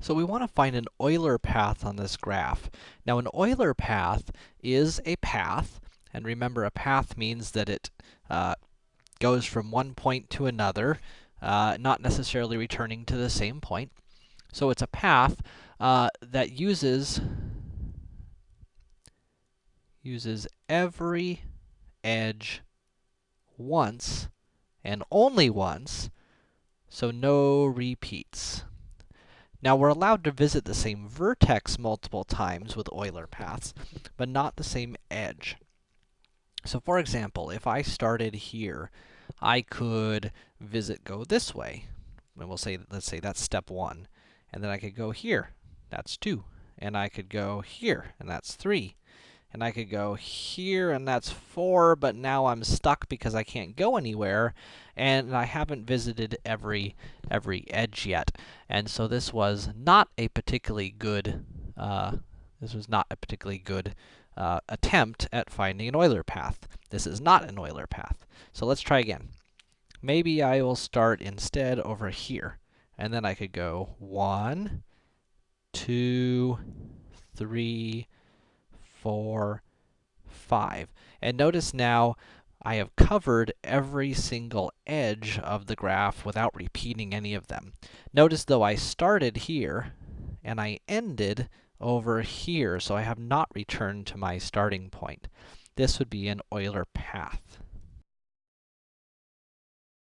So we want to find an Euler path on this graph. Now, an Euler path is a path, and remember, a path means that it uh, goes from one point to another, uh, not necessarily returning to the same point. So it's a path uh, that uses uses every edge once and only once, so no repeats. Now, we're allowed to visit the same vertex multiple times with Euler paths, but not the same edge. So, for example, if I started here, I could visit go this way. And we'll say, let's say that's step 1. And then I could go here. That's 2. And I could go here, and that's 3 and I could go here, and that's 4, but now I'm stuck because I can't go anywhere, and I haven't visited every, every edge yet. And so this was not a particularly good, uh, this was not a particularly good uh, attempt at finding an Euler path. This is not an Euler path. So let's try again. Maybe I will start instead over here, and then I could go one, two, three, four, five. And notice now I have covered every single edge of the graph without repeating any of them. Notice though I started here and I ended over here, so I have not returned to my starting point. This would be an Euler path.